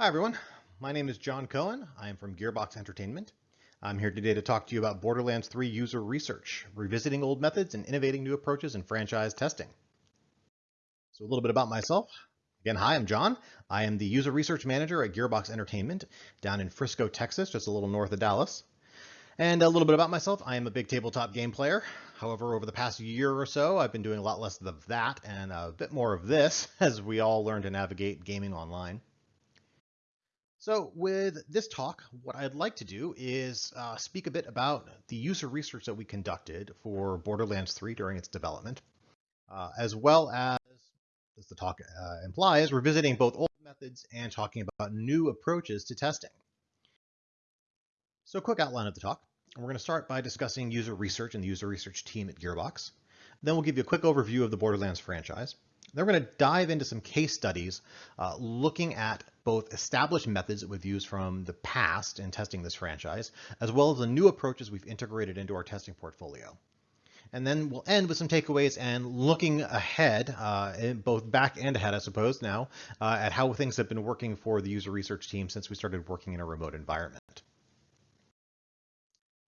Hi everyone, my name is John Cohen. I am from Gearbox Entertainment. I'm here today to talk to you about Borderlands 3 user research, revisiting old methods and innovating new approaches in franchise testing. So a little bit about myself. Again, hi, I'm John. I am the user research manager at Gearbox Entertainment down in Frisco, Texas, just a little north of Dallas. And a little bit about myself, I am a big tabletop game player. However, over the past year or so, I've been doing a lot less of that and a bit more of this as we all learn to navigate gaming online. So with this talk, what I'd like to do is uh, speak a bit about the user research that we conducted for Borderlands 3 during its development, uh, as well as, as the talk uh, implies, revisiting both old methods and talking about new approaches to testing. So quick outline of the talk. We're going to start by discussing user research and the user research team at Gearbox. Then we'll give you a quick overview of the Borderlands franchise. Then we're going to dive into some case studies uh, looking at both established methods that we've used from the past in testing this franchise, as well as the new approaches we've integrated into our testing portfolio. And then we'll end with some takeaways and looking ahead, uh, both back and ahead, I suppose, now, uh, at how things have been working for the user research team since we started working in a remote environment.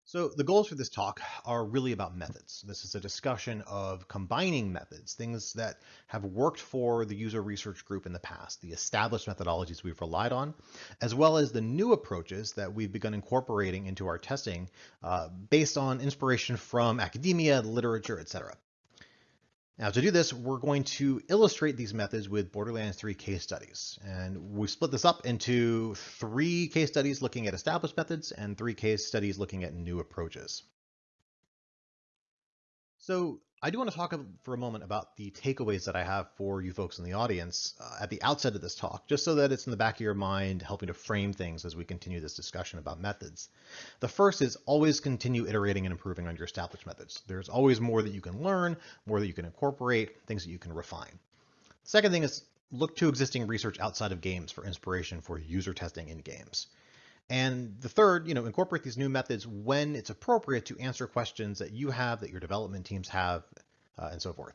So the goals for this talk are really about methods. This is a discussion of combining methods, things that have worked for the user research group in the past, the established methodologies we've relied on, as well as the new approaches that we've begun incorporating into our testing uh, based on inspiration from academia, literature, etc. Now to do this, we're going to illustrate these methods with Borderlands 3 case studies. And we split this up into three case studies looking at established methods and three case studies looking at new approaches. So I do want to talk for a moment about the takeaways that I have for you folks in the audience uh, at the outset of this talk, just so that it's in the back of your mind, helping to frame things as we continue this discussion about methods. The first is always continue iterating and improving on your established methods. There's always more that you can learn, more that you can incorporate, things that you can refine. Second thing is look to existing research outside of games for inspiration for user testing in games. And the third, you know, incorporate these new methods when it's appropriate to answer questions that you have, that your development teams have, uh, and so forth.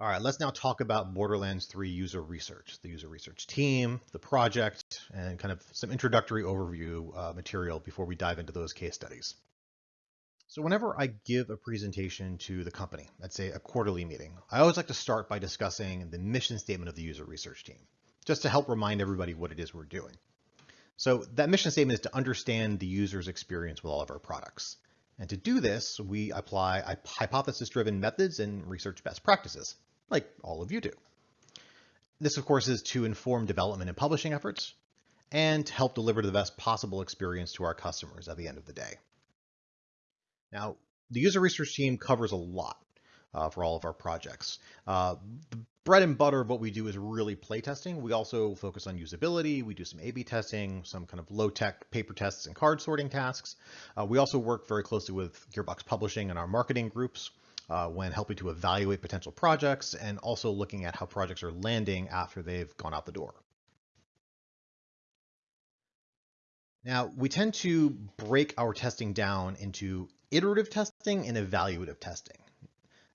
All right, let's now talk about Borderlands 3 user research, the user research team, the project, and kind of some introductory overview uh, material before we dive into those case studies. So whenever I give a presentation to the company, let's say a quarterly meeting, I always like to start by discussing the mission statement of the user research team just to help remind everybody what it is we're doing. So that mission statement is to understand the user's experience with all of our products. And to do this, we apply hypothesis-driven methods and research best practices, like all of you do. This, of course, is to inform development and publishing efforts and to help deliver the best possible experience to our customers at the end of the day. Now, the user research team covers a lot uh, for all of our projects. Uh, the bread and butter of what we do is really playtesting. We also focus on usability. We do some A-B testing, some kind of low-tech paper tests and card sorting tasks. Uh, we also work very closely with Gearbox Publishing and our marketing groups uh, when helping to evaluate potential projects and also looking at how projects are landing after they've gone out the door. Now, we tend to break our testing down into iterative testing and evaluative testing.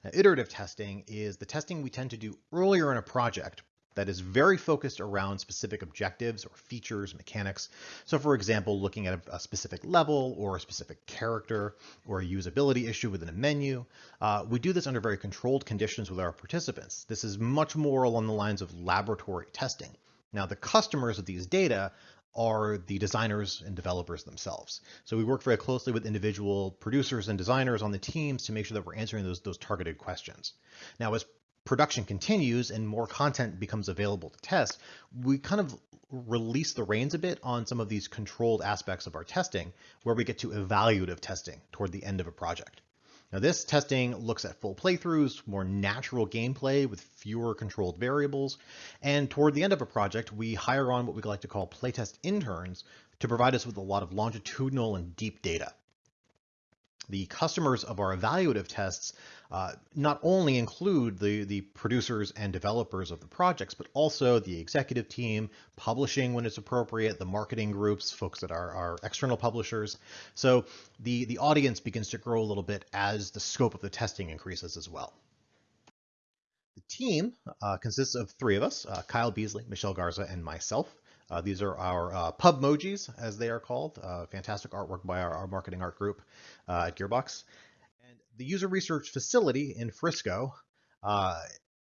Now, iterative testing is the testing we tend to do earlier in a project that is very focused around specific objectives or features, mechanics. So for example, looking at a, specific level or a specific character or a usability issue within a menu. Uh, we do this under very controlled conditions with our participants. This is much more along the lines of laboratory testing. Now the customers of these data are the designers and developers themselves. So we work very closely with individual producers and designers on the teams to make sure that we're answering those, those targeted questions. Now, as production continues and more content becomes available to test, we kind of release the reins a bit on some of these controlled aspects of our testing where we get to evaluative testing toward the end of a project. Now this testing looks at full playthroughs, more natural gameplay with fewer controlled variables, and toward the end of a project, we hire on what we like to call playtest interns to provide us with a lot of longitudinal and deep data. The customers of our evaluative tests uh, not only include the, the producers and developers of the projects, but also the executive team, publishing when it's appropriate, the marketing groups, folks that are, are external publishers. So the, the audience begins to grow a little bit as the scope of the testing increases as well. The team uh, consists of three of us, uh, Kyle Beasley, Michelle Garza, and myself. Uh, these are our uh, pub emojis, as they are called. Uh, fantastic artwork by our, our marketing art group uh, at Gearbox. The user research facility in Frisco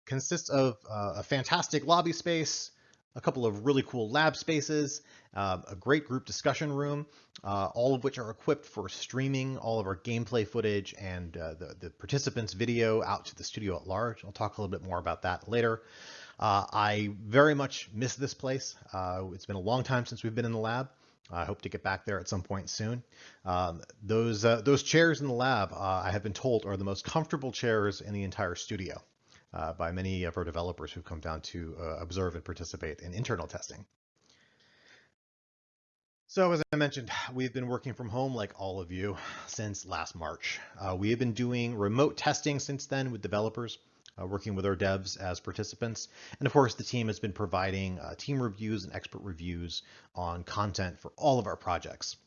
consists of a fantastic lobby space, a couple of really cool lab spaces, uh, a great group discussion room, uh, all of which are equipped for streaming all of our gameplay footage and uh, the, the, participants' video out to the studio at large. I'll talk a little bit more about that later. Uh, I very much miss this place. Uh, it's been a long time since we've been in the lab. I hope to get back there at some point soon. Um, those uh, those chairs in the lab, I have been told, are the most comfortable chairs in the entire studio uh, by many of our developers who've come down to uh, observe and participate in internal testing. So as I mentioned, we've been working from home like all of you since last March. Uh, we have been doing remote testing since then with developers, uh, working with our devs as participants. And of course, the team has been providing uh, team reviews and expert reviews on content for all of our projects.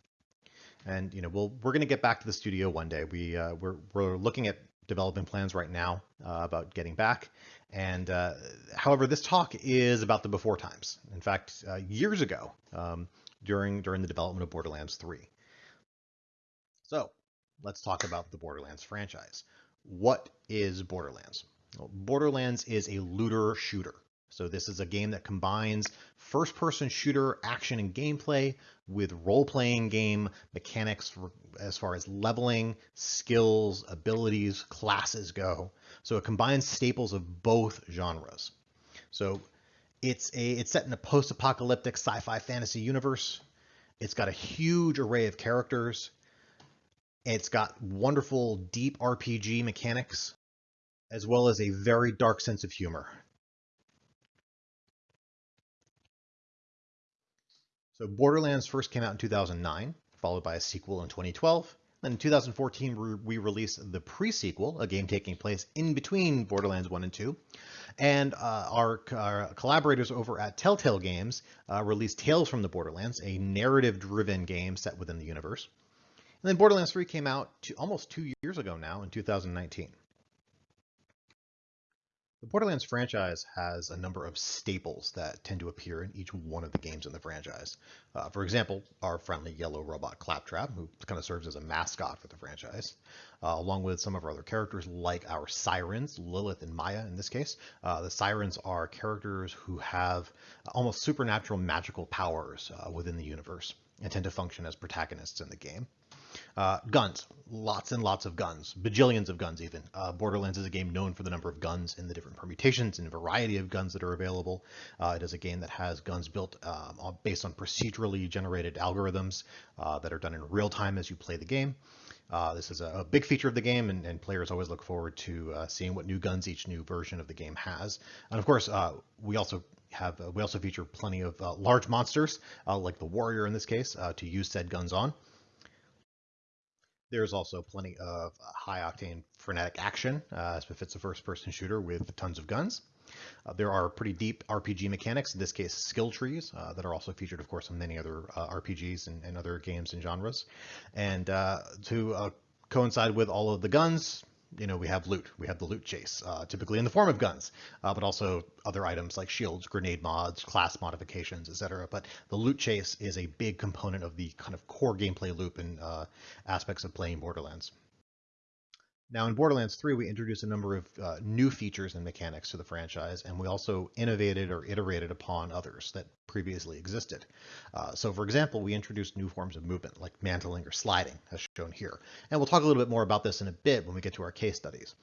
And you know, we'll, we're going to get back to the studio one day. We, uh, we're, we're looking at developing plans right now uh, about getting back. And uh, however, this talk is about the before times. In fact, uh, years ago, um, during during the development of Borderlands 3. So let's talk about the Borderlands franchise. What is Borderlands? Borderlands is a looter shooter. So this is a game that combines first-person shooter action and gameplay with role-playing game mechanics as far as leveling, skills, abilities, classes go. So it combines staples of both genres. So it's a it's set in a post-apocalyptic sci-fi fantasy universe. It's got a huge array of characters. It's got wonderful deep RPG mechanics as well as a very dark sense of humor. So Borderlands first came out in 2009, followed by a sequel in 2012. Then in 2014, we released the pre-sequel, a game taking place in between Borderlands 1 and 2. And uh, our, our, collaborators over at Telltale Games uh, released Tales from the Borderlands, a narrative-driven game set within the universe. And then Borderlands 3 came out almost two years ago now in 2019. The Borderlands franchise has a number of staples that tend to appear in each one of the games in the franchise. Uh, for example, our friendly yellow robot Claptrap, who kind of serves as a mascot for the franchise, uh, along with some of our other characters like our sirens, Lilith and Maya in this case. Uh, the sirens are characters who have almost supernatural magical powers uh, within the universe and tend to function as protagonists in the game. Uh, guns, lots and lots of guns, bajillions of guns even. Uh, Borderlands is a game known for the number of guns in the different permutations and variety of guns that are available. Uh, it is a game that has guns built um, based on procedurally generated algorithms uh, that are done in real time as you play the game. Uh, this is a, a, big feature of the game, and, and players always look forward to uh, seeing what new guns each new version of the game has. And of course, we also have we also feature plenty of large monsters, like the warrior in this case, to use said guns on. There's also plenty of uh, high octane frenetic action, uh, as befits a first person shooter with tons of guns. Uh, there are pretty deep RPG mechanics, in this case skill trees, uh, that are also featured, of course, in many other uh, RPGs and, and, other games and genres. And uh, to coincide with all of the guns, you know, we have loot. We have the loot chase, uh, typically in the form of guns, uh, but also other items like shields, grenade mods, class modifications, etc. But the loot chase is a big component of the kind of core gameplay loop and uh, aspects of playing Borderlands. Now in Borderlands 3, we introduced a number of uh, new features and mechanics to the franchise, and we also innovated or iterated upon others that previously existed. Uh, so for example, we introduced new forms of movement like mantling or sliding, as shown here. And we'll talk a little bit more about this in a bit when we get to our case studies.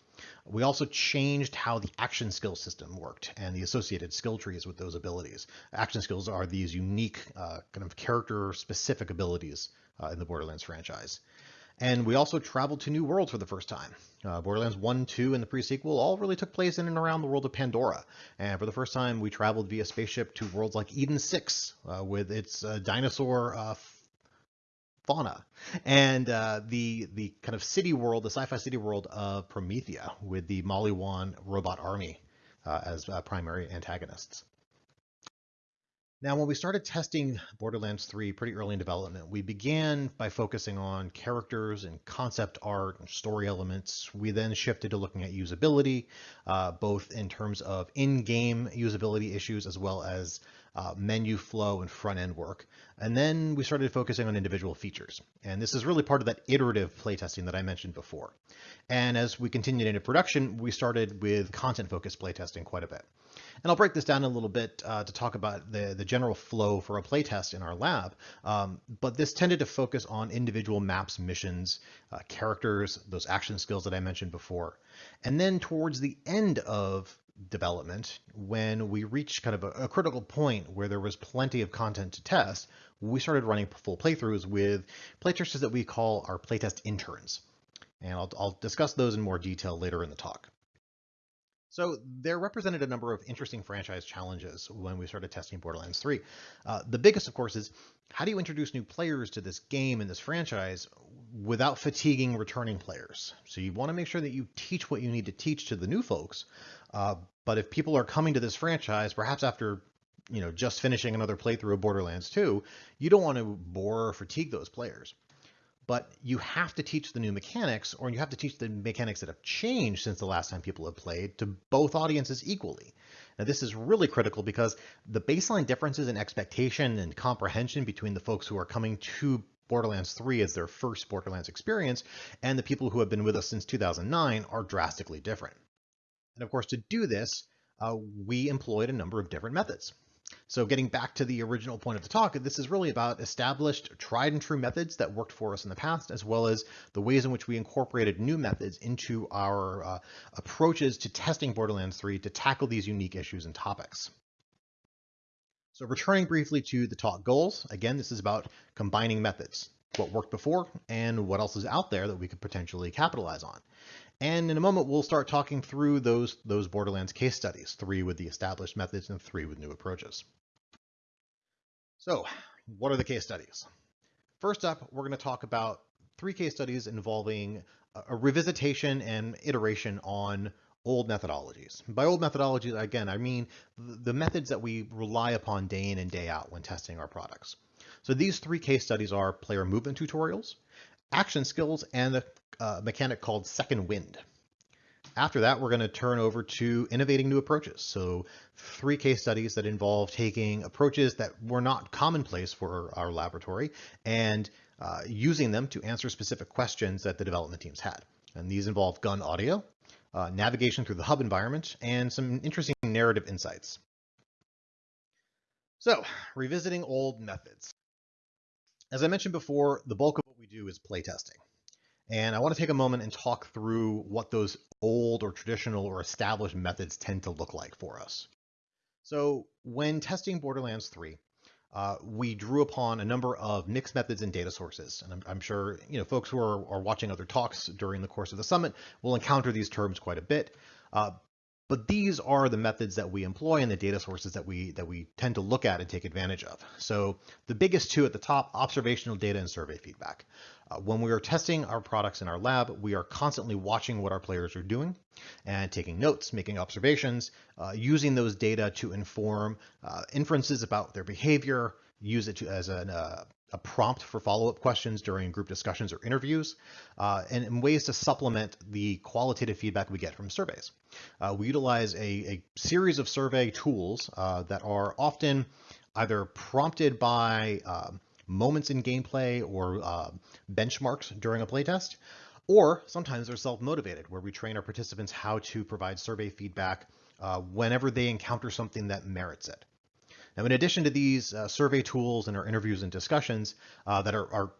We also changed how the action skill system worked and the associated skill trees with those abilities. Action skills are these unique uh, kind of character specific abilities uh, in the Borderlands franchise. And we also traveled to new worlds for the first time. Uh, Borderlands 1, 2, and the pre-sequel all really took place in and around the world of Pandora. And for the first time, we traveled via spaceship to worlds like Eden 6 uh, with its uh, dinosaur uh, fauna. And uh, the, the kind of city world, the sci-fi city world of Promethea with the Maliwan robot army uh, as primary antagonists. Now, when we started testing Borderlands 3 pretty early in development, we began by focusing on characters and concept art and story elements. We then shifted to looking at usability, uh, both in terms of in-game usability issues as well as uh, menu flow and front end work. And then we started focusing on individual features. And this is really part of that iterative playtesting that I mentioned before. And as we continued into production, we started with content focused playtesting quite a bit. And I'll break this down a little bit uh, to talk about the, the general flow for a playtest in our lab. Um, but this tended to focus on individual maps, missions, uh, characters, those action skills that I mentioned before. And then towards the end of development, when we reached kind of a, a, critical point where there was plenty of content to test, we started running full playthroughs with playtesters that we call our playtest interns. And I'll, I'll discuss those in more detail later in the talk. So there represented a number of interesting franchise challenges when we started testing Borderlands 3. Uh, the biggest, of course, is how do you introduce new players to this game and this franchise without fatiguing returning players? So you want to make sure that you teach what you need to teach to the new folks. Uh, but if people are coming to this franchise, perhaps after you know just finishing another playthrough of Borderlands 2, you don't want to bore or fatigue those players but you have to teach the new mechanics or you have to teach the mechanics that have changed since the last time people have played to both audiences equally. Now this is really critical because the baseline differences in expectation and comprehension between the folks who are coming to Borderlands 3 as their first Borderlands experience and the people who have been with us since 2009 are drastically different. And of course, to do this, uh, we employed a number of different methods. So getting back to the original point of the talk, this is really about established tried and true methods that worked for us in the past, as well as the ways in which we incorporated new methods into our uh, approaches to testing Borderlands 3 to tackle these unique issues and topics. So returning briefly to the talk goals, again, this is about combining methods, what worked before and what else is out there that we could potentially capitalize on. And in a moment, we'll start talking through those, those Borderlands case studies, three with the established methods and three with new approaches. So what are the case studies? First up, we're going to talk about three case studies involving a revisitation and iteration on old methodologies. By old methodologies, again, I mean the methods that we rely upon day in and day out when testing our products. So these three case studies are player movement tutorials, action skills, and a uh, mechanic called second wind. After that, we're going to turn over to innovating new approaches. So three case studies that involve taking approaches that were not commonplace for our laboratory and uh, using them to answer specific questions that the development teams had. And these involve gun audio, uh, navigation through the hub environment, and some interesting narrative insights. So revisiting old methods. As I mentioned before, the bulk of do is playtesting. And I want to take a moment and talk through what those old or traditional or established methods tend to look like for us. So when testing Borderlands 3, uh, we drew upon a number of mixed methods and data sources. And I'm, I'm sure you know folks who are, are, watching other talks during the course of the summit will encounter these terms quite a bit. Uh, but these are the methods that we employ and the data sources that we that we tend to look at and take advantage of. So the biggest two at the top, observational data and survey feedback. Uh, when we are testing our products in our lab, we are constantly watching what our players are doing and taking notes, making observations, uh, using those data to inform uh, inferences about their behavior, use it to, as an, uh, a prompt for follow-up questions during group discussions or interviews, uh, and, and, ways to supplement the qualitative feedback we get from surveys. Uh, we utilize a, a, series of survey tools uh, that are often either prompted by um, moments in gameplay or uh, benchmarks during a playtest, or sometimes they're self-motivated, where we train our participants how to provide survey feedback uh, whenever they encounter something that merits it. Now, in addition to these uh, survey tools and our interviews and discussions uh, that are, are,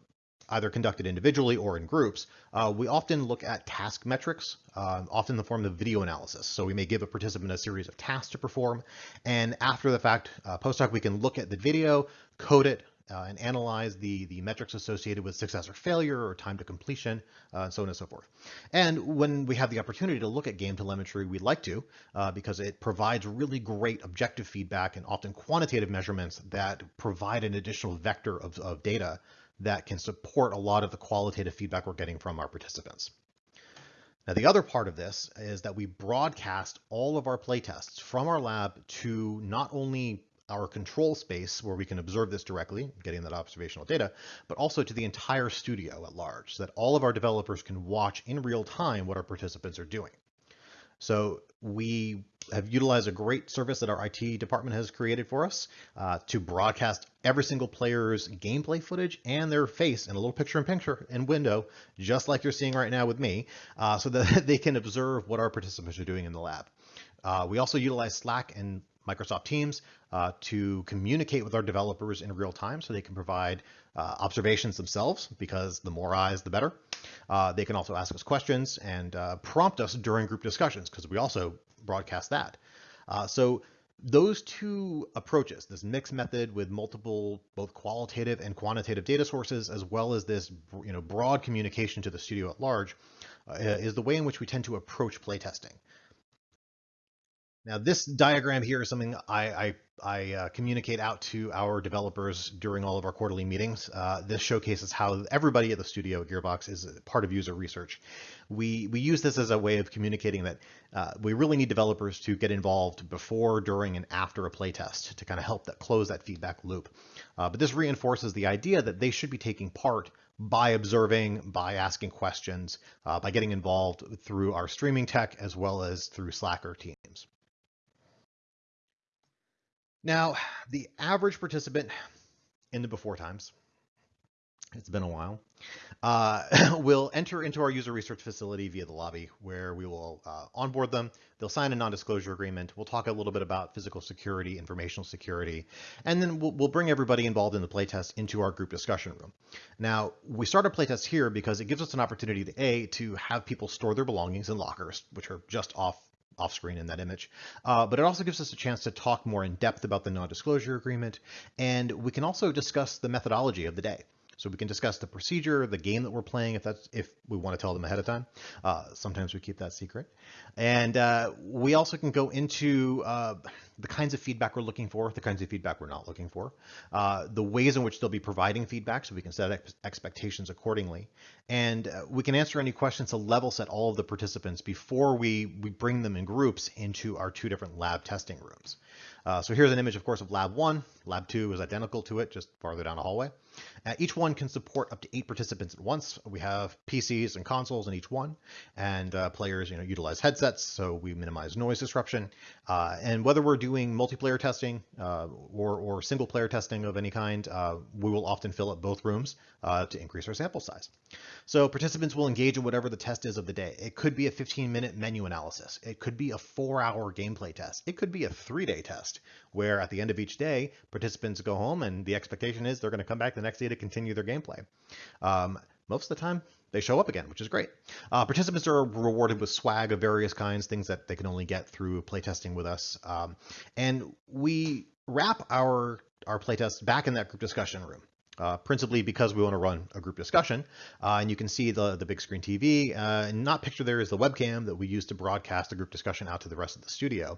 either conducted individually or in groups, uh, we often look at task metrics, uh, often in the form of video analysis. So we may give a participant a series of tasks to perform, and after the fact, uh, post hoc, we can look at the video, code it, uh, and analyze the, the metrics associated with success or failure or time to completion, uh, and so on and so forth. And when we have the opportunity to look at game telemetry, we like to uh, because it provides really great objective feedback and often quantitative measurements that provide an additional vector of, of data that can support a lot of the qualitative feedback we're getting from our participants. Now, the other part of this is that we broadcast all of our playtests from our lab to not only our control space where we can observe this directly, getting that observational data, but also to the entire studio at large so that all of our developers can watch in real time what our participants are doing. So we have utilized a great service that our IT department has created for us uh, to broadcast every single player's gameplay footage and their face in a little picture in picture in window, just like you're seeing right now with me, uh, so that they can observe what our participants are doing in the lab. Uh, we also utilize Slack and Microsoft Teams uh, to communicate with our developers in real time so they can provide uh, observations themselves because the more eyes, the better. Uh, they can also ask us questions and uh, prompt us during group discussions because we also broadcast that. Uh, so those two approaches, this mixed method with multiple both qualitative and quantitative data sources, as well as this you know, broad communication to the studio at large, uh, is the way in which we tend to approach playtesting. Now this diagram here is something I, I, I uh, communicate out to our developers during all of our quarterly meetings. Uh, this showcases how everybody at the studio at Gearbox is part of user research. We, we use this as a way of communicating that uh, we really need developers to get involved before, during, and after a playtest to kind of help that close that feedback loop. Uh, but this reinforces the idea that they should be taking part by observing, by asking questions, uh, by getting involved through our streaming tech as well as through Slack or Teams. Now, the average participant in the before times, it's been a while, uh, will enter into our user research facility via the lobby where we will uh, onboard them. They'll sign a non-disclosure agreement. We'll talk a little bit about physical security, informational security, and then we'll, we'll bring everybody involved in the playtest into our group discussion room. Now, we start a playtest here because it gives us an opportunity to A, to have people store their belongings in lockers, which are just off off screen in that image. Uh, but it also gives us a chance to talk more in depth about the non-disclosure agreement. And we can also discuss the methodology of the day. So we can discuss the procedure, the game that we're playing, if that's if we want to tell them ahead of time. Uh, sometimes we keep that secret. And uh, we also can go into uh, the kinds of feedback we're looking for, the kinds of feedback we're not looking for, uh, the ways in which they'll be providing feedback so we can set ex expectations accordingly. And uh, we can answer any questions to level set all of the participants before we, we bring them in groups into our two different lab testing rooms. Uh, so here's an image, of course, of lab one. Lab two is identical to it, just farther down the hallway. Uh, each one can support up to eight participants at once. We have PCs and consoles in each one, and uh, players, you know, utilize headsets, so we minimize noise disruption. Uh, and whether we're doing multiplayer testing uh, or, or single player testing of any kind, uh, we will often fill up both rooms uh, to increase our sample size. So participants will engage in whatever the test is of the day. It could be a 15 minute menu analysis. It could be a four hour gameplay test. It could be a three day test where at the end of each day, participants go home and the expectation is they're going to come back the next day to continue their gameplay. Um, most of the time, they show up again, which is great. Uh, participants are rewarded with swag of various kinds, things that they can only get through playtesting with us. Um, and we wrap our our playtest back in that group discussion room uh, principally because we want to run a group discussion. Uh, and you can see the, the big screen TV. Uh, and not pictured there is the webcam that we use to broadcast the group discussion out to the rest of the studio.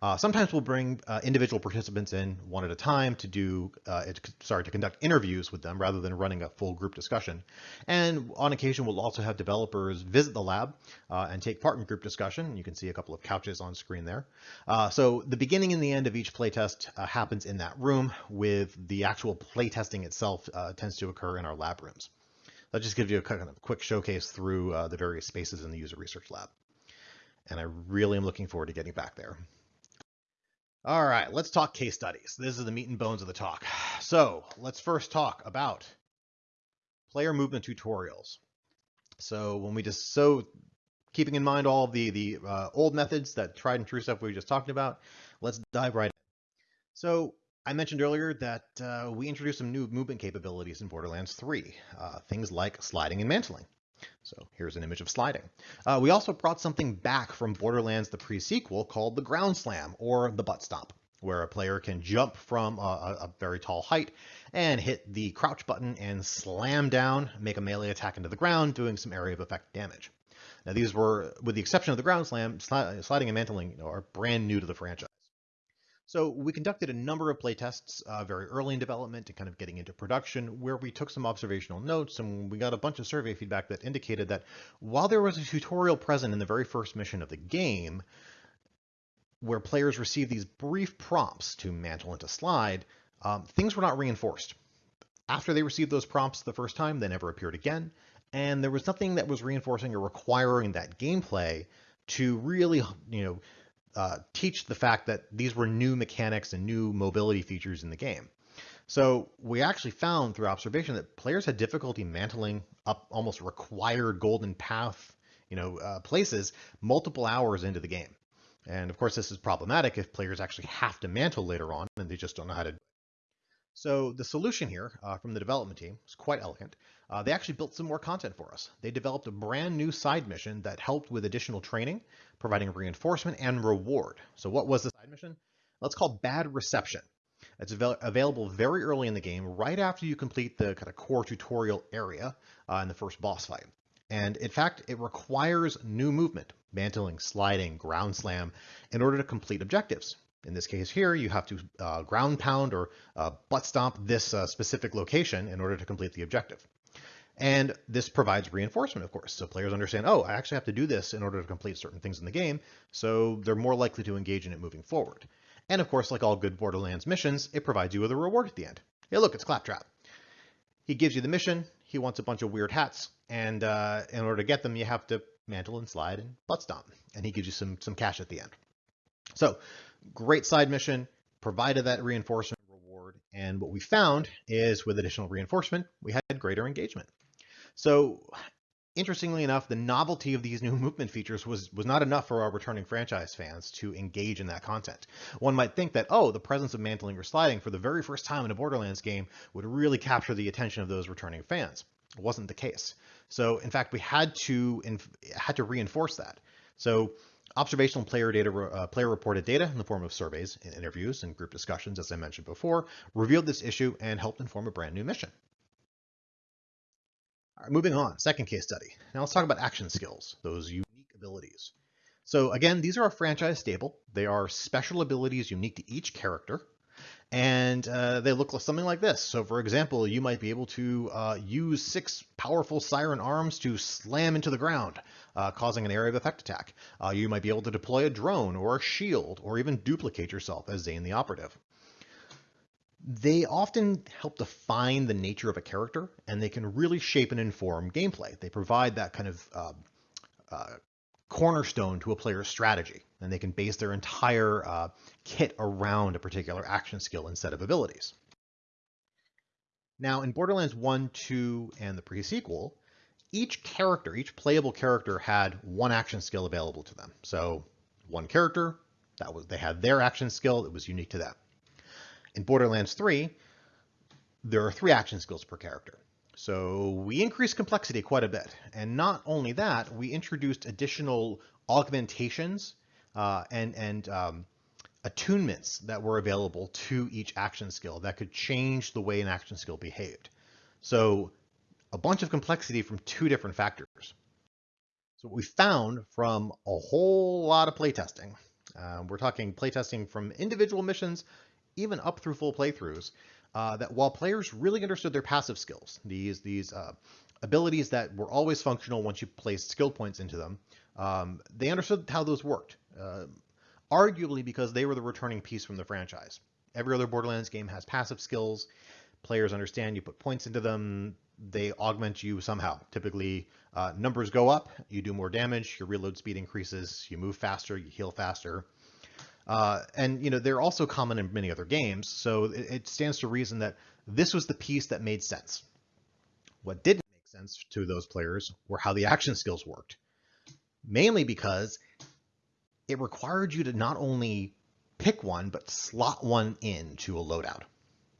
Uh, sometimes we'll bring uh, individual participants in one at a time to do, uh, it, sorry, to conduct interviews with them rather than running a full group discussion. And on occasion, we'll also have developers visit the lab and take part in group discussion. You can see a couple of couches on screen there. so the beginning and the end of each playtest happens in that room with the actual playtesting itself uh, tends to occur in our lab rooms. That just gives you a kind of quick showcase through uh, the various spaces in the user research lab. And I really am looking forward to getting back there. All right, let's talk case studies. This is the meat and bones of the talk. So let's first talk about player movement tutorials. So when we just, so keeping in mind all the, the uh, old methods, that tried and true stuff we were just talking about, let's dive right in. So I mentioned earlier that uh, we introduced some new movement capabilities in Borderlands 3, uh, things like sliding and mantling. So here's an image of sliding. Uh, we also brought something back from Borderlands the pre-sequel called the ground slam or the butt stomp, where a player can jump from a, a very tall height and hit the crouch button and slam down, make a melee attack into the ground, doing some area of effect damage. Now these were, with the exception of the ground slam, sliding and mantling are brand new to the franchise. So we conducted a number of playtests uh, very early in development and kind of getting into production where we took some observational notes and we got a bunch of survey feedback that indicated that while there was a tutorial present in the very first mission of the game, where players received these brief prompts to mantle and to slide, um, things were not reinforced. After they received those prompts the first time, they never appeared again, and there was nothing that was reinforcing or requiring that gameplay to really, you know, uh, teach the fact that these were new mechanics and new mobility features in the game. So we actually found through observation that players had difficulty mantling up almost required golden path, you know, uh, places multiple hours into the game. And of course, this is problematic if players actually have to mantle later on and they just don't know how to. So the solution here uh, from the development team is quite elegant. Uh, they actually built some more content for us. They developed a brand new side mission that helped with additional training, providing reinforcement and reward. So what was the side mission? Let's call Bad Reception. It's avail available very early in the game, right after you complete the kind of core tutorial area uh, in the first boss fight. And in fact, it requires new movement, mantling, sliding, ground slam, in order to complete objectives. In this case here, you have to uh, ground pound or uh, butt stomp this uh, specific location in order to complete the objective. And this provides reinforcement, of course. So players understand, oh, I actually have to do this in order to complete certain things in the game. So they're more likely to engage in it moving forward. And of course, like all good Borderlands missions, it provides you with a reward at the end. Hey, look, it's Claptrap. He gives you the mission. He wants a bunch of weird hats. And uh, in order to get them, you have to mantle and slide and butt stomp. And he gives you some, some cash at the end. So great side mission, provided that reinforcement. And what we found is with additional reinforcement, we had greater engagement. So interestingly enough, the novelty of these new movement features was, was not enough for our returning franchise fans to engage in that content. One might think that, oh, the presence of mantling or sliding for the very first time in a Borderlands game would really capture the attention of those returning fans. It wasn't the case. So in fact, we had to had to reinforce that. So observational player data, uh, player reported data in the form of surveys and interviews and group discussions, as I mentioned before, revealed this issue and helped inform a brand new mission. All right, moving on, second case study. Now let's talk about action skills, those unique abilities. So again, these are a franchise stable. They are special abilities unique to each character and uh, they look something like this. So for example, you might be able to uh, use six powerful siren arms to slam into the ground, uh, causing an area of effect attack. Uh, you might be able to deploy a drone or a shield, or even duplicate yourself as Zane the Operative. They often help define the nature of a character, and they can really shape and inform gameplay. They provide that kind of uh, uh, cornerstone to a player's strategy, and they can base their entire uh, kit around a particular action skill instead of abilities. Now, in Borderlands 1, 2, and the pre-sequel, each character, each playable character had one action skill available to them. So one character, that was they had their action skill, it was unique to them. In Borderlands 3, there are three action skills per character. So we increased complexity quite a bit. And not only that, we introduced additional augmentations uh, and, and um, attunements that were available to each action skill that could change the way an action skill behaved. So a bunch of complexity from two different factors. So what we found from a whole lot of playtesting, uh, we're talking playtesting from individual missions, even up through full playthroughs, uh, that while players really understood their passive skills, these these uh, abilities that were always functional once you placed skill points into them, um, they understood how those worked. Uh, arguably because they were the returning piece from the franchise. Every other Borderlands game has passive skills. Players understand you put points into them, they augment you somehow. Typically, uh, numbers go up, you do more damage, your reload speed increases, you move faster, you heal faster. Uh, and you know they're also common in many other games, so it, it, stands to reason that this was the piece that made sense. What didn't make sense to those players were how the action skills worked, mainly because it required you to not only pick one, but slot one into a loadout.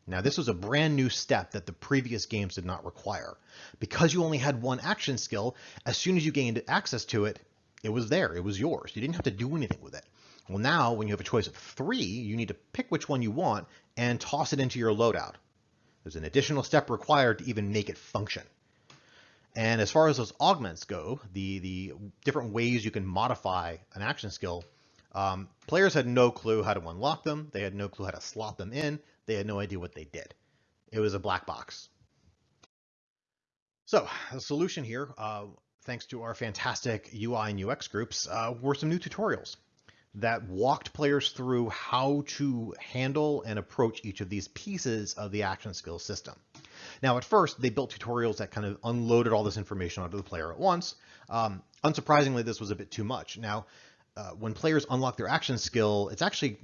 Now this was a brand new step that the previous games did not require. Because you only had one action skill, as soon as you gained access to it, it was there, it was yours. You didn't have to do anything with it. Well, now when you have a choice of three, you need to pick which one you want and toss it into your loadout. There's an additional step required to even make it function. And as far as those augments go, the, the different ways you can modify an action skill, um, players had no clue how to unlock them. They had no clue how to slot them in. They had no idea what they did. It was a black box. So the solution here, uh, thanks to our fantastic UI and UX groups, uh, were some new tutorials. That walked players through how to handle and approach each of these pieces of the action skill system. Now, at first, they built tutorials that kind of unloaded all this information onto the player at once. Um, unsurprisingly, this was a bit too much. Now, uh, when players unlock their action skill, it's actually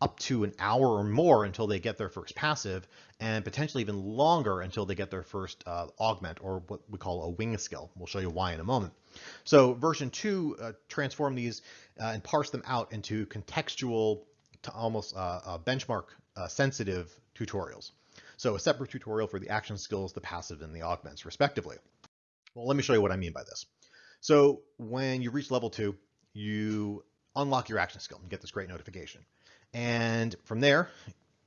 up to an hour or more until they get their first passive, and potentially even longer until they get their first uh, augment, or what we call a wing skill. We'll show you why in a moment. So version 2 uh, transformed these uh, and parsed them out into contextual, to almost uh, uh, benchmark sensitive tutorials. So a separate tutorial for the action skills, the passive, and the augments, respectively. Well, let me show you what I mean by this. So when you reach level 2, you unlock your action skill and get this great notification. And from there,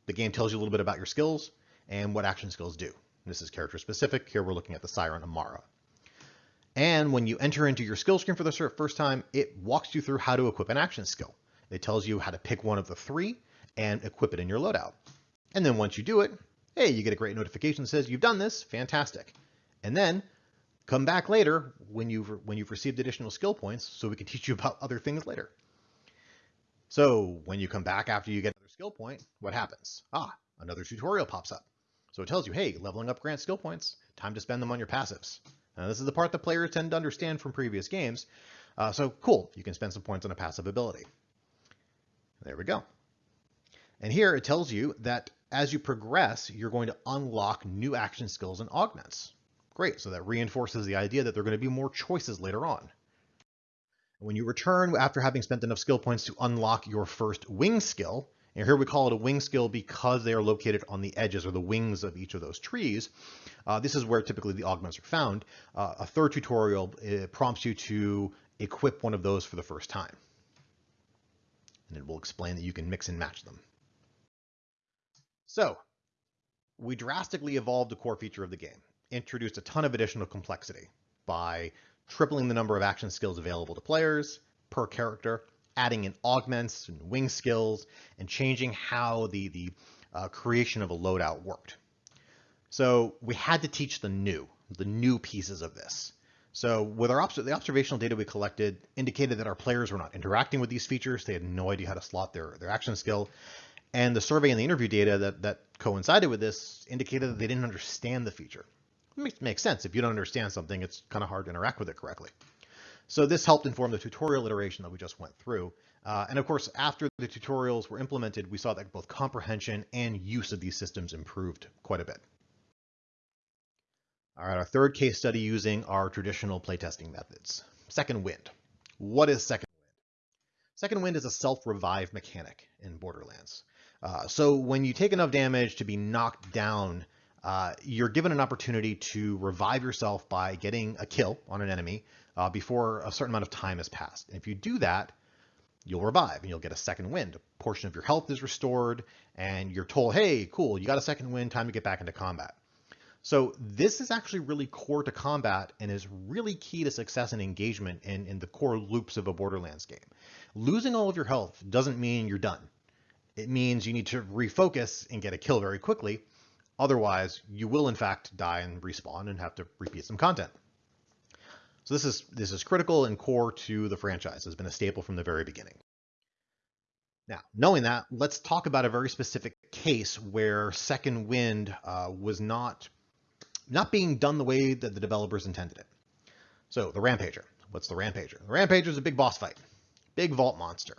the game tells you a little bit about your skills and what action skills do. This is character specific. Here we're looking at the Siren Amara. And when you enter into your skill screen for the first time, it walks you through how to equip an action skill. It tells you how to pick one of the three and equip it in your loadout. And then once you do it, hey, you get a great notification that says you've done this, fantastic. And then come back later when you've, when you've received additional skill points so we can teach you about other things later. So when you come back after you get another skill point, what happens? Ah, another tutorial pops up. So it tells you, hey, leveling up grants skill points, time to spend them on your passives. Now this is the part that players tend to understand from previous games. Uh, so cool, you can spend some points on a passive ability. There we go. And here it tells you that as you progress, you're going to unlock new action skills and augments. Great, so that reinforces the idea that there are going to be more choices later on. When you return after having spent enough skill points to unlock your first wing skill, and here we call it a wing skill because they are located on the edges or the wings of each of those trees. Uh, this is where typically the augments are found. Uh, a third tutorial prompts you to equip one of those for the first time. And it will explain that you can mix and match them. So we drastically evolved the core feature of the game, introduced a ton of additional complexity by tripling the number of action skills available to players per character, adding in augments and wing skills, and changing how the, the uh, creation of a loadout worked. So we had to teach the new, the new pieces of this. So with our the observational data we collected indicated that our players were not interacting with these features. They had no idea how to slot their, their action skill. And the survey and the interview data that, that coincided with this indicated that they didn't understand the feature. It makes, sense. If you don't understand something, it's kind of hard to interact with it correctly. So this helped inform the tutorial iteration that we just went through. Uh, and of course, after the tutorials were implemented, we saw that both comprehension and use of these systems improved quite a bit. All right, our third case study using our traditional playtesting methods. Second Wind. What is Second Wind? Second Wind is a self-revive mechanic in Borderlands. Uh, so when you take enough damage to be knocked down, uh, you're given an opportunity to revive yourself by getting a kill on an enemy uh, before a certain amount of time has passed. And if you do that, you'll revive and you'll get a second wind. A portion of your health is restored and you're told, hey, cool, you got a second wind, time to get back into combat. So this is actually really core to combat and is really key to success and engagement in, in the core loops of a Borderlands game. Losing all of your health doesn't mean you're done it means you need to refocus and get a kill very quickly. Otherwise, you will in fact die and respawn and have to repeat some content. So this is this is critical and core to the franchise. It's been a staple from the very beginning. Now, knowing that, let's talk about a very specific case where Second Wind uh, was not not being done the way that the developers intended it. So the Rampager. What's the Rampager? The Rampager is a big boss fight, big vault monster.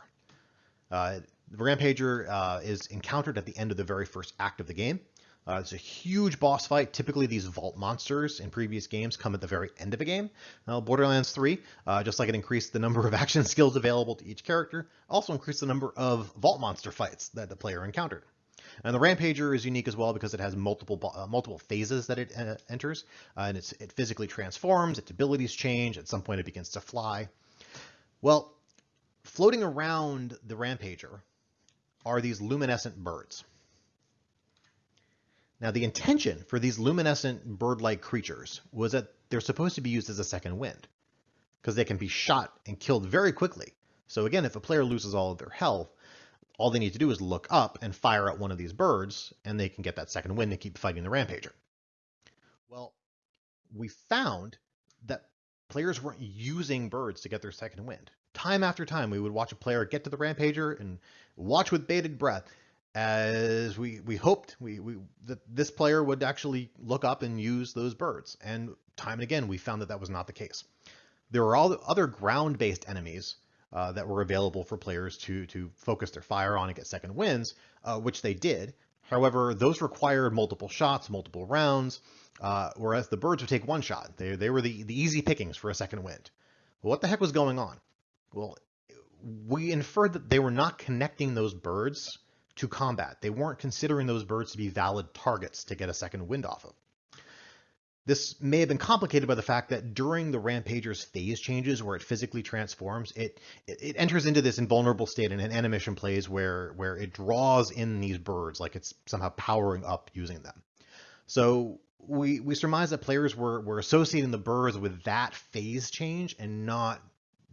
Uh, the Rampager uh, is encountered at the end of the very first act of the game. Uh, it's a huge boss fight. Typically, these vault monsters in previous games come at the very end of a game. Now, Borderlands 3, uh, just like it increased the number of action skills available to each character, also increased the number of vault monster fights that the player encountered. And the Rampager is unique as well because it has multiple uh, multiple phases that it uh, enters, uh, and it physically transforms, its abilities change, at some point it begins to fly. Well, floating around the Rampager are these luminescent birds. Now, the intention for these luminescent bird-like creatures was that they're supposed to be used as a second wind, because they can be shot and killed very quickly. So again, if a player loses all of their health, all they need to do is look up and fire at one of these birds, and they can get that second wind and keep fighting the Rampager. Well, we found that players weren't using birds to get their second wind. Time after time, we would watch a player get to the rampager and watch with bated breath as we, we hoped we, we that this player would actually look up and use those birds. And time and again, we found that that was not the case. There were all other ground-based enemies uh, that were available for players to to focus their fire on and get second winds, uh, which they did. However, those required multiple shots, multiple rounds, uh, whereas the birds would take one shot. They, they were the, the easy pickings for a second wind. Well, what the heck was going on? Well, we inferred that they were not connecting those birds to combat. They weren't considering those birds to be valid targets to get a second wind off of. This may have been complicated by the fact that during the Rampager's phase changes where it physically transforms, it, it, enters into this invulnerable state in an animation plays where, where it draws in these birds like it's somehow powering up using them. So we, we surmise that players were, were associating the birds with that phase change and not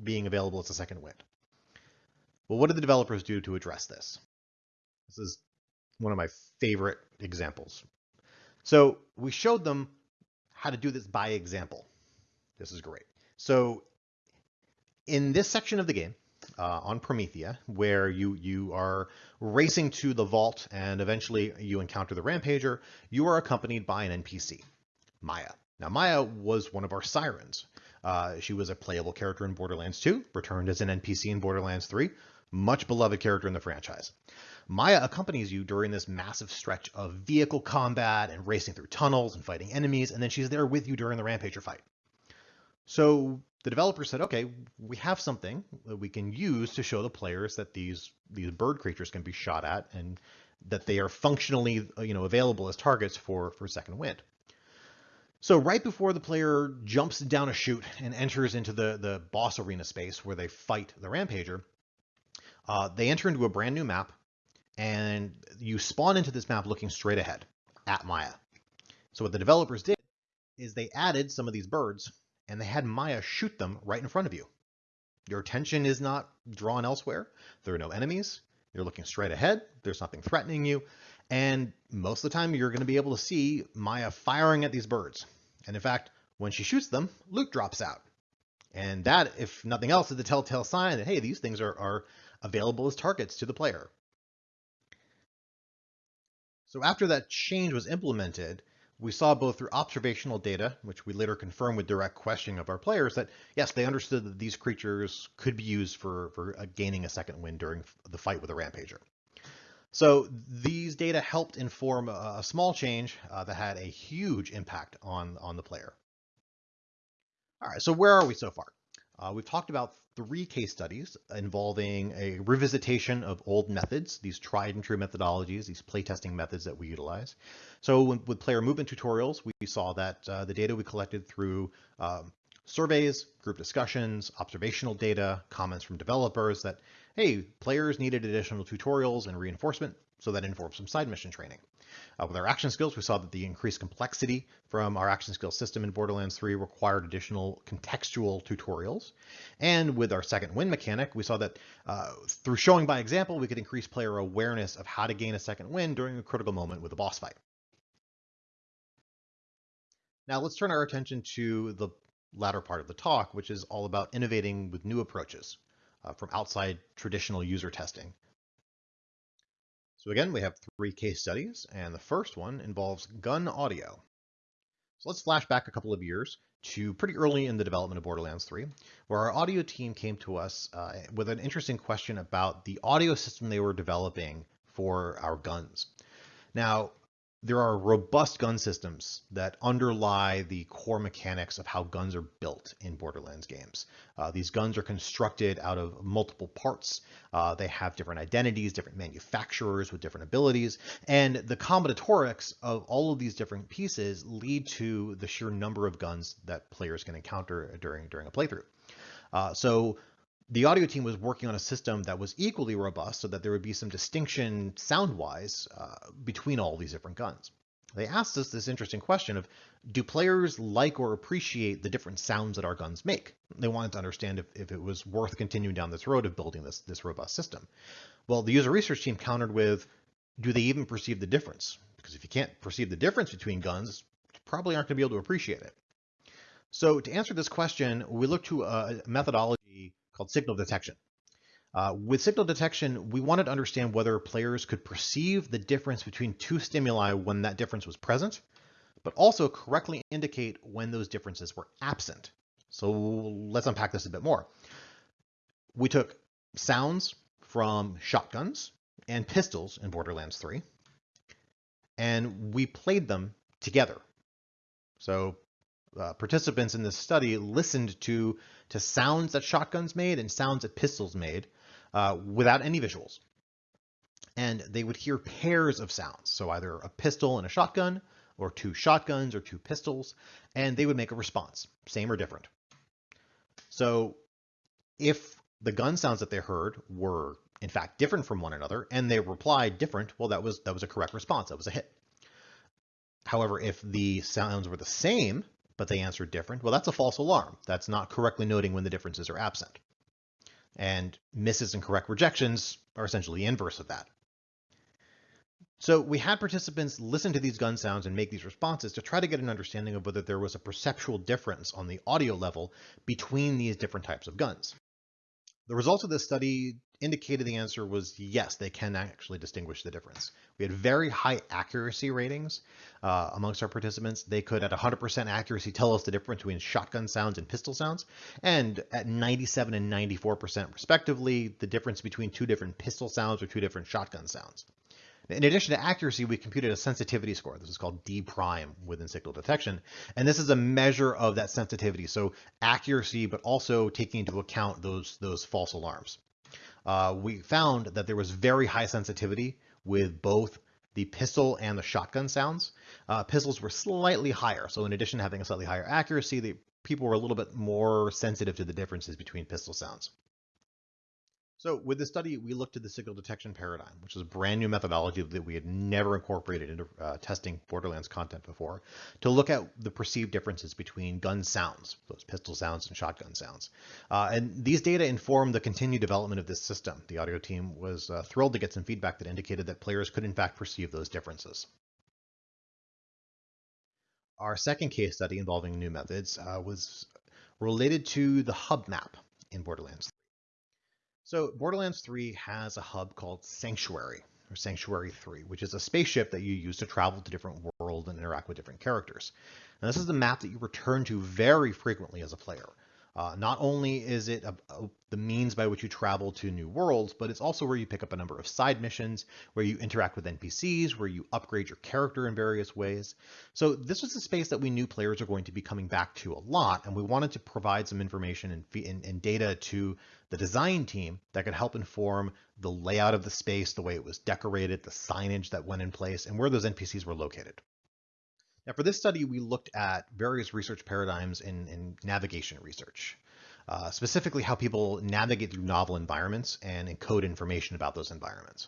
being available as a second wind. Well, what did the developers do to address this? This is one of my favorite examples. So we showed them how to do this by example. This is great. So in this section of the game, uh, on Promethea, where you, you are racing to the vault and eventually you encounter the Rampager, you are accompanied by an NPC, Maya. Now, Maya was one of our sirens. Uh, she was a playable character in Borderlands 2, returned as an NPC in Borderlands 3, much beloved character in the franchise. Maya accompanies you during this massive stretch of vehicle combat and racing through tunnels and fighting enemies, and then she's there with you during the Rampager fight. So the developer said, okay, we have something that we can use to show the players that these these bird creatures can be shot at and that they are functionally you know available as targets for for second wind. So right before the player jumps down a chute and enters into the the boss arena space where they fight the rampager, uh, they enter into a brand new map, and you spawn into this map looking straight ahead at Maya. So what the developers did is they added some of these birds and they had Maya shoot them right in front of you. Your attention is not drawn elsewhere. There are no enemies. You're looking straight ahead. There's nothing threatening you. And most of the time, you're going to be able to see Maya firing at these birds. And in fact, when she shoots them, loot drops out. And that, if nothing else, is the telltale sign that, hey, these things are, are available as targets to the player. So after that change was implemented, we saw both through observational data, which we later confirmed with direct questioning of our players, that yes, they understood that these creatures could be used for, for uh, gaining a second wind during the fight with a Rampager. So these data helped inform a, small change uh, that had a huge impact on, on the player. All right, so where are we so far? Uh, we've talked about three case studies involving a revisitation of old methods, these tried and true methodologies, these playtesting methods that we utilize. So with player movement tutorials, we saw that uh, the data we collected through um, surveys, group discussions, observational data, comments from developers that, hey, players needed additional tutorials and reinforcement, so that informed some side mission training. Uh, with our action skills, we saw that the increased complexity from our action skill system in Borderlands 3 required additional contextual tutorials. And with our second wind mechanic, we saw that uh, through showing by example, we could increase player awareness of how to gain a second wind during a critical moment with a boss fight. Now let's turn our attention to the latter part of the talk, which is all about innovating with new approaches uh, from outside traditional user testing. So again, we have three case studies, and the first one involves gun audio. So let's flash back a couple of years to pretty early in the development of Borderlands 3, where our audio team came to us uh, with an interesting question about the audio system they were developing for our guns. Now, there are robust gun systems that underlie the core mechanics of how guns are built in Borderlands games. Uh, these guns are constructed out of multiple parts. Uh, they have different identities, different manufacturers with different abilities, and the combinatorics of all of these different pieces lead to the sheer number of guns that players can encounter during during a playthrough. Uh, so the audio team was working on a system that was equally robust so that there would be some distinction sound-wise uh, between all these different guns. They asked us this interesting question of, do players like or appreciate the different sounds that our guns make? They wanted to understand if, if it was worth continuing down this road of building this, this robust system. Well, the user research team countered with, do they even perceive the difference? Because if you can't perceive the difference between guns, you probably aren't going to be able to appreciate it. So to answer this question, we look to a methodology called signal detection. Uh, with signal detection, we wanted to understand whether players could perceive the difference between two stimuli when that difference was present, but also correctly indicate when those differences were absent. So let's unpack this a bit more. We took sounds from shotguns and pistols in Borderlands 3, and we played them together. So uh, participants in this study listened to, to sounds that shotguns made and sounds that pistols made uh, without any visuals. And they would hear pairs of sounds, so either a pistol and a shotgun, or two shotguns or two pistols, and they would make a response, same or different. So if the gun sounds that they heard were in fact different from one another and they replied different, well, that was that was a correct response. That was a hit. However, if the sounds were the same, but they answered different, well, that's a false alarm. That's not correctly noting when the differences are absent. And misses and correct rejections are essentially inverse of that. So we had participants listen to these gun sounds and make these responses to try to get an understanding of whether there was a perceptual difference on the audio level between these different types of guns. The results of this study indicated the answer was yes, they can actually distinguish the difference. We had very high accuracy ratings uh, amongst our participants. They could, at 100% accuracy, tell us the difference between shotgun sounds and pistol sounds. And at 97 and 94% respectively, the difference between two different pistol sounds or two different shotgun sounds. In addition to accuracy, we computed a sensitivity score. This is called D prime within signal detection. And this is a measure of that sensitivity. So accuracy, but also taking into account those, those false alarms. Uh, we found that there was very high sensitivity with both the pistol and the shotgun sounds. Uh, pistols were slightly higher. So in addition to having a slightly higher accuracy, the people were a little bit more sensitive to the differences between pistol sounds. So with this study, we looked at the signal detection paradigm, which is a brand new methodology that we had never incorporated into uh, testing Borderlands content before, to look at the perceived differences between gun sounds, those pistol sounds and shotgun sounds. Uh, and these data informed the continued development of this system. The audio team was uh, thrilled to get some feedback that indicated that players could in fact perceive those differences. Our second case study involving new methods uh, was related to the hub map in Borderlands so Borderlands 3 has a hub called Sanctuary, or Sanctuary 3, which is a spaceship that you use to travel to different worlds and interact with different characters. And this is the map that you return to very frequently as a player. Uh, not only is it a, a, the means by which you travel to new worlds, but it's also where you pick up a number of side missions, where you interact with NPCs, where you upgrade your character in various ways. So this was a space that we knew players are going to be coming back to a lot, and we wanted to provide some information and, and, and data to the design team that could help inform the layout of the space, the way it was decorated, the signage that went in place, and where those NPCs were located. Now for this study, we looked at various research paradigms in, in navigation research, uh, specifically how people navigate through novel environments and encode information about those environments.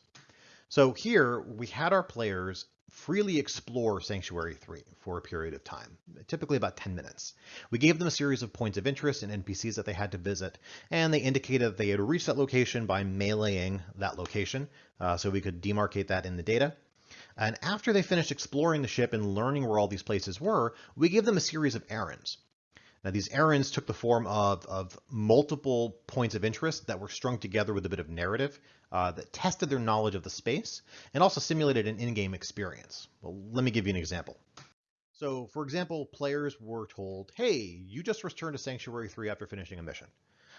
So here we had our players freely explore Sanctuary 3 for a period of time, typically about 10 minutes. We gave them a series of points of interest and NPCs that they had to visit, and they indicated that they had reached that location by meleeing that location, uh, so we could demarcate that in the data. And after they finished exploring the ship and learning where all these places were, we gave them a series of errands. Now these errands took the form of, of multiple points of interest that were strung together with a bit of narrative uh, that tested their knowledge of the space and also simulated an in-game experience. Well, let me give you an example. So for example, players were told, hey, you just returned to Sanctuary 3 after finishing a mission.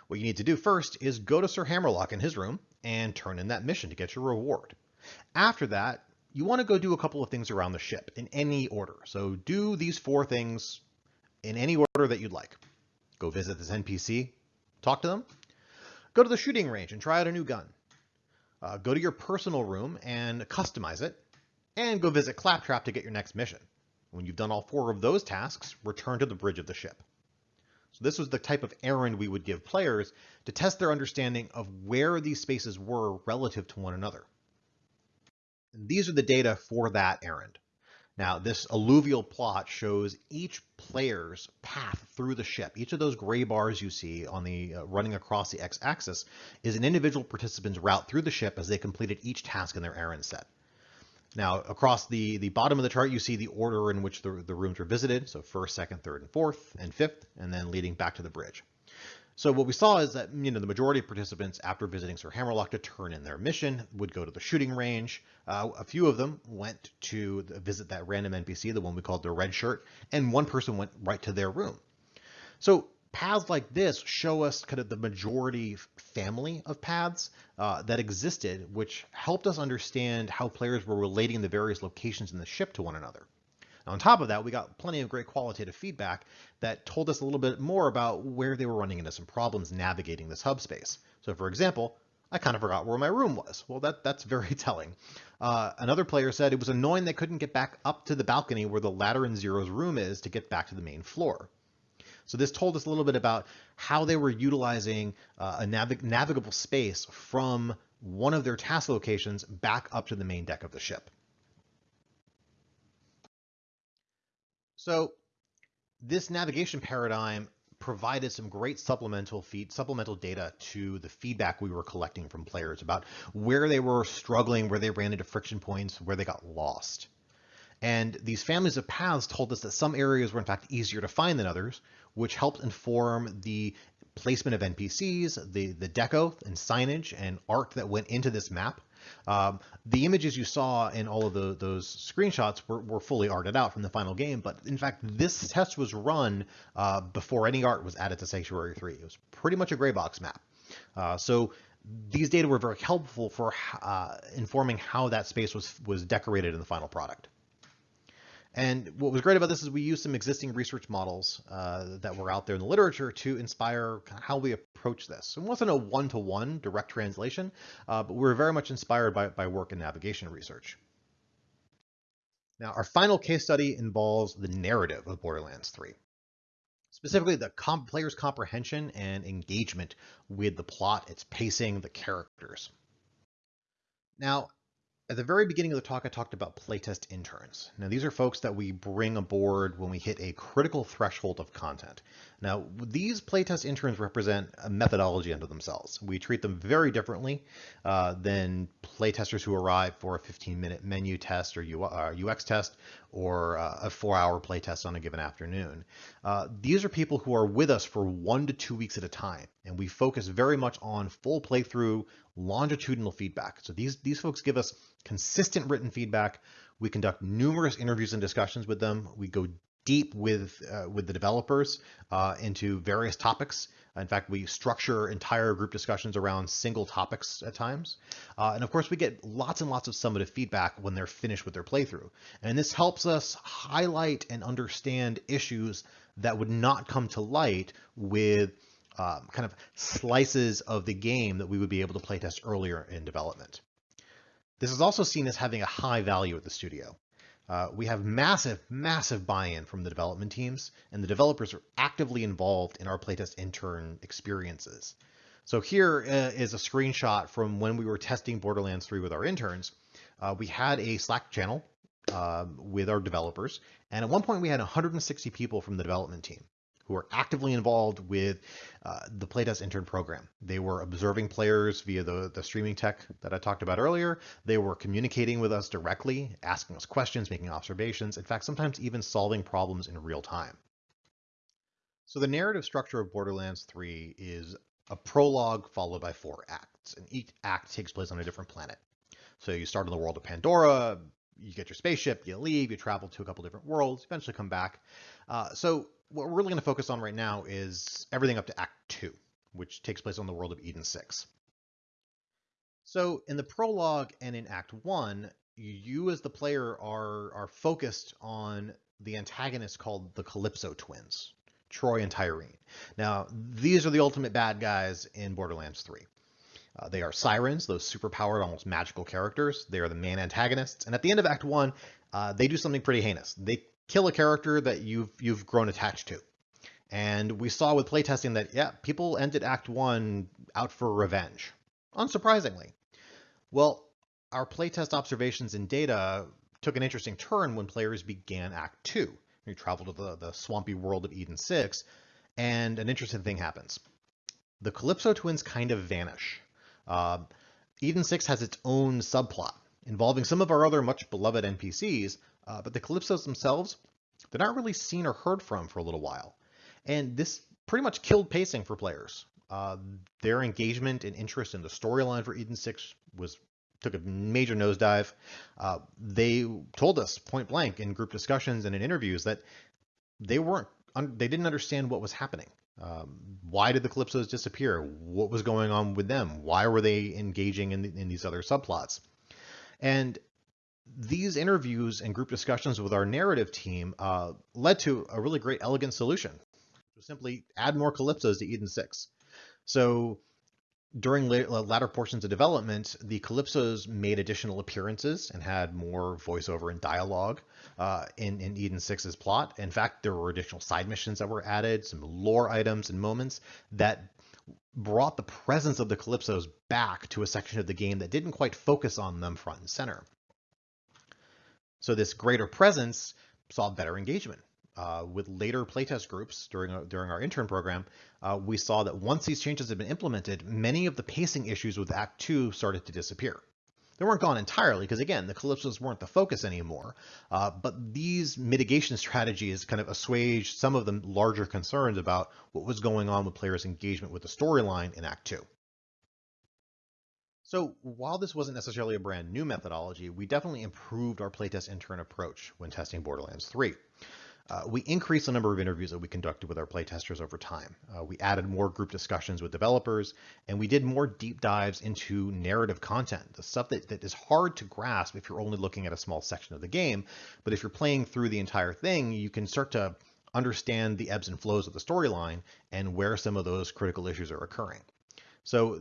What you need to do first is go to Sir Hammerlock in his room and turn in that mission to get your reward. After that, you want to go do a couple of things around the ship in any order. So do these four things in any order that you'd like. Go visit this NPC, talk to them. Go to the shooting range and try out a new gun. Uh, go to your personal room and customize it. And go visit Claptrap to get your next mission. When you've done all four of those tasks, return to the bridge of the ship. So this was the type of errand we would give players to test their understanding of where these spaces were relative to one another. And these are the data for that errand. Now, this alluvial plot shows each player's path through the ship. Each of those gray bars you see on the uh, running across the x-axis is an individual participant's route through the ship as they completed each task in their errand set. Now, across the, the bottom of the chart, you see the order in which the, the rooms were visited. So first, second, third, and fourth, and fifth, and then leading back to the bridge. So what we saw is that you know the majority of participants, after visiting Sir Hammerlock to turn in their mission, would go to the shooting range. Uh, a few of them went to visit that random NPC, the one we called the red shirt, and one person went right to their room. So paths like this show us kind of the majority family of paths uh, that existed, which helped us understand how players were relating the various locations in the ship to one another. Now, on top of that, we got plenty of great qualitative feedback that told us a little bit more about where they were running into some problems navigating this hub space. So for example, I kind of forgot where my room was. Well, that, that's very telling. Uh, another player said it was annoying they couldn't get back up to the balcony where the ladder in Zero's room is to get back to the main floor. So this told us a little bit about how they were utilizing uh, a navig navigable space from one of their task locations back up to the main deck of the ship. So this navigation paradigm provided some great supplemental feed, supplemental data to the feedback we were collecting from players about where they were struggling, where they ran into friction points, where they got lost. And these families of paths told us that some areas were in fact easier to find than others, which helped inform the placement of NPCs, the, the deco and signage and art that went into this map. Um, the images you saw in all of the, those screenshots were, were fully arted out from the final game, but in fact, this test was run uh, before any art was added to Sanctuary 3. It was pretty much a gray box map. Uh, so these data were very helpful for uh, informing how that space was, was decorated in the final product. And what was great about this is we used some existing research models uh, that were out there in the literature to inspire how we approach this. It wasn't a one-to-one -one direct translation, uh, but we were very much inspired by, by work in navigation research. Now, our final case study involves the narrative of Borderlands 3. Specifically, the comp player's comprehension and engagement with the plot, its pacing, the characters. Now, at the very beginning of the talk, I talked about playtest interns. Now, these are folks that we bring aboard when we hit a critical threshold of content. Now, these playtest interns represent a methodology unto themselves. We treat them very differently uh, than playtesters who arrive for a 15-minute menu test or UX uh, test or uh, a four-hour playtest on a given afternoon. Uh, these are people who are with us for one to two weeks at a time, and we focus very much on full playthrough longitudinal feedback. So these, these folks give us consistent written feedback. We conduct numerous interviews and discussions with them. We go deep with uh, with the developers uh, into various topics. In fact, we structure entire group discussions around single topics at times. Uh, and of course, we get lots and lots of summative feedback when they're finished with their playthrough. And this helps us highlight and understand issues that would not come to light with um, kind of slices of the game that we would be able to playtest earlier in development. This is also seen as having a high value at the studio. Uh, we have massive, massive buy-in from the development teams, and the developers are actively involved in our playtest intern experiences. So here uh, is a screenshot from when we were testing Borderlands 3 with our interns. Uh, we had a Slack channel um, with our developers, and at one point we had 160 people from the development team who are actively involved with uh, the Playtest intern program. They were observing players via the, the streaming tech that I talked about earlier. They were communicating with us directly, asking us questions, making observations, in fact, sometimes even solving problems in real time. So the narrative structure of Borderlands 3 is a prologue followed by four acts, and each act takes place on a different planet. So you start in the world of Pandora, you get your spaceship, you leave, you travel to a couple different worlds, eventually come back. Uh, so what we're really going to focus on right now is everything up to Act 2, which takes place on the world of Eden 6. So in the prologue and in Act 1, you as the player are, are focused on the antagonist called the Calypso twins, Troy and Tyreen. Now, these are the ultimate bad guys in Borderlands 3. Uh, they are sirens, those superpowered, almost magical characters. They are the main antagonists. And at the end of Act 1, uh, they do something pretty heinous. They kill a character that you've you've grown attached to. And we saw with playtesting that, yeah, people ended Act 1 out for revenge, unsurprisingly. Well, our playtest observations and data took an interesting turn when players began Act 2. We traveled to the, the swampy world of Eden 6, and an interesting thing happens. The Calypso twins kind of vanish. Uh, Eden 6 has its own subplot, involving some of our other much beloved NPCs, uh, but the Calypsos themselves, they're not really seen or heard from for a little while. And this pretty much killed pacing for players. Uh, their engagement and interest in the storyline for Eden 6 was took a major nosedive. Uh, they told us point blank in group discussions and in interviews that they weren't they didn't understand what was happening. Um, why did the Calypsos disappear? What was going on with them? Why were they engaging in, in these other subplots? And these interviews and group discussions with our narrative team uh, led to a really great, elegant solution. Simply add more Calypsos to Eden 6. So during later, latter portions of development, the Calypsos made additional appearances and had more voiceover and dialogue uh, in, in Eden 6's plot. In fact, there were additional side missions that were added, some lore items and moments that brought the presence of the Calypsos back to a section of the game that didn't quite focus on them front and center. So this greater presence saw better engagement. Uh, with later playtest groups during, uh, during our intern program, uh, we saw that once these changes had been implemented, many of the pacing issues with Act 2 started to disappear. They weren't gone entirely because again, the Calypsos weren't the focus anymore, uh, but these mitigation strategies kind of assuaged some of the larger concerns about what was going on with players' engagement with the storyline in Act 2. So while this wasn't necessarily a brand new methodology, we definitely improved our playtest intern approach when testing Borderlands 3. Uh, we increased the number of interviews that we conducted with our playtesters over time. Uh, we added more group discussions with developers, and we did more deep dives into narrative content, the stuff that, that is hard to grasp if you're only looking at a small section of the game. But if you're playing through the entire thing, you can start to understand the ebbs and flows of the storyline and where some of those critical issues are occurring. So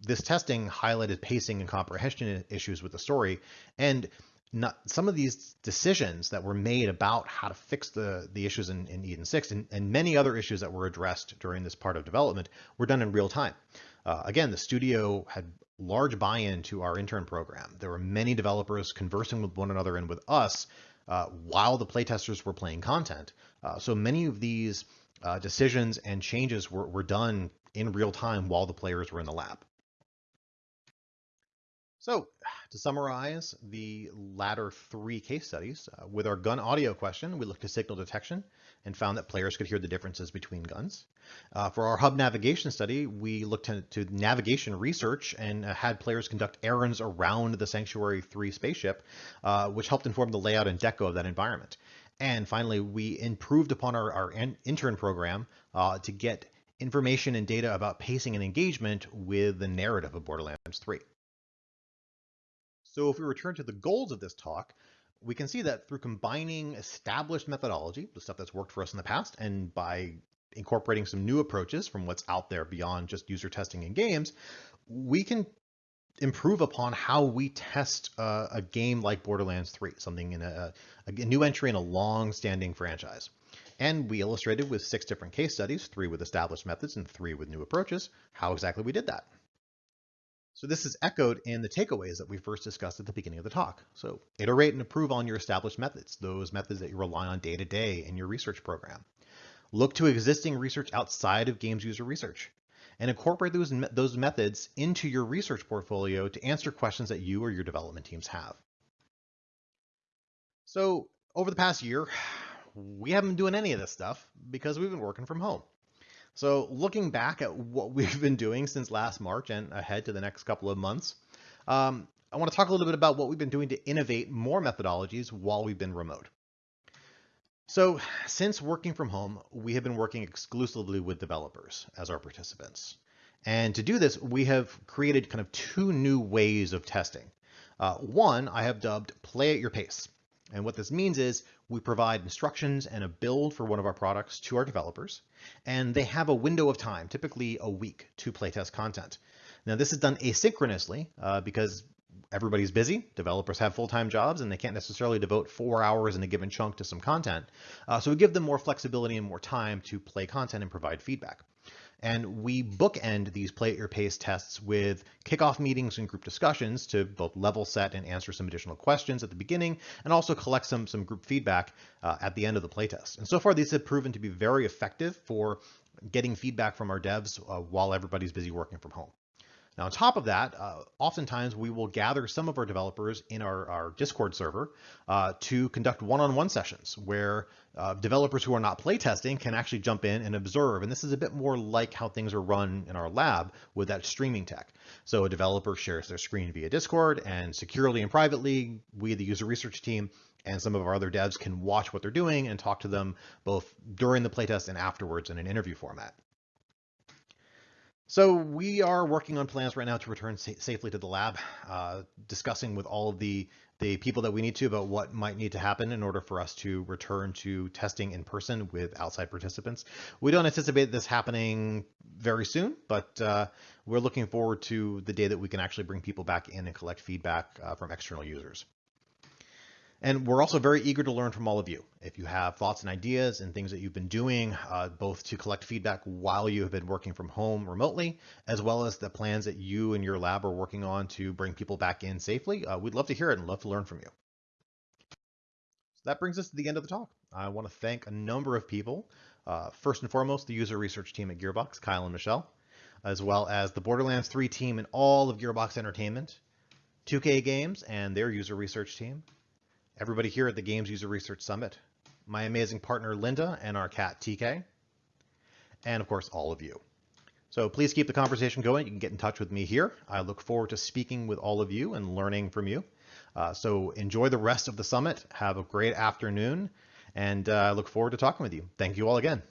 this testing highlighted pacing and comprehension issues with the story, and not, some of these decisions that were made about how to fix the, the issues in, in Eden 6 and, and many other issues that were addressed during this part of development were done in real time. Uh, again, the studio had large buy-in to our intern program. There were many developers conversing with one another and with us uh, while the playtesters were playing content. Uh, so many of these uh, decisions and changes were, were done in real time while the players were in the lab. So to summarize the latter three case studies, uh, with our gun audio question, we looked at signal detection and found that players could hear the differences between guns. Uh, for our hub navigation study, we looked to, navigation research and uh, had players conduct errands around the Sanctuary 3 spaceship, uh, which helped inform the layout and deco of that environment. And finally, we improved upon our, our intern program uh, to get information and data about pacing and engagement with the narrative of Borderlands 3. So if we return to the goals of this talk, we can see that through combining established methodology, the stuff that's worked for us in the past, and by incorporating some new approaches from what's out there beyond just user testing in games, we can improve upon how we test uh, a game like Borderlands 3, something in a, a new entry in a long-standing franchise. And we illustrated with six different case studies, three with established methods and three with new approaches, how exactly we did that. So this is echoed in the takeaways that we first discussed at the beginning of the talk. So iterate and improve on your established methods, those methods that you rely on day to day in your research program. Look to existing research outside of games user research and incorporate those, those methods into your research portfolio to answer questions that you or your development teams have. So over the past year, we haven't been doing any of this stuff because we've been working from home. So looking back at what we've been doing since last March and ahead to the next couple of months, um, I want to talk a little bit about what we've been doing to innovate more methodologies while we've been remote. So since working from home, we have been working exclusively with developers as our participants. And to do this, we have created kind of two new ways of testing. Uh, one I have dubbed play at your pace. And what this means is we provide instructions and a build for one of our products to our developers, and they have a window of time, typically a week, to playtest content. Now this is done asynchronously uh, because everybody's busy, developers have full-time jobs, and they can't necessarily devote four hours in a given chunk to some content. Uh, so we give them more flexibility and more time to play content and provide feedback. And we bookend these play at your pace tests with kickoff meetings and group discussions to both level set and answer some additional questions at the beginning, and also collect some, some group feedback uh, at the end of the playtest. And so far, these have proven to be very effective for getting feedback from our devs uh, while everybody's busy working from home. Now, on top of that, uh, oftentimes we will gather some of our developers in our, our Discord server uh, to conduct one-on-one -on -one sessions where uh, developers who are not playtesting can actually jump in and observe. And this is a bit more like how things are run in our lab with that streaming tech. So a developer shares their screen via Discord and securely and privately, we, the user research team, and some of our other devs can watch what they're doing and talk to them both during the playtest and afterwards in an interview format. So we are working on plans right now to return sa safely to the lab, uh, discussing with all of the, the people that we need to about what might need to happen in order for us to return to testing in person with outside participants. We don't anticipate this happening very soon, but uh, we're looking forward to the day that we can actually bring people back in and collect feedback uh, from external users. And we're also very eager to learn from all of you. If you have thoughts and ideas and things that you've been doing, uh, both to collect feedback while you have been working from home remotely, as well as the plans that you and your lab are working on to bring people back in safely, uh, we'd love to hear it and love to learn from you. So that brings us to the end of the talk. I want to thank a number of people. Uh, first and foremost, the user research team at Gearbox, Kyle and Michelle, as well as the Borderlands 3 team and all of Gearbox Entertainment, 2K Games and their user research team, everybody here at the Games User Research Summit, my amazing partner Linda and our cat TK, and of course all of you. So please keep the conversation going. You can get in touch with me here. I look forward to speaking with all of you and learning from you. Uh, so enjoy the rest of the summit. Have a great afternoon, and uh, I look forward to talking with you. Thank you all again.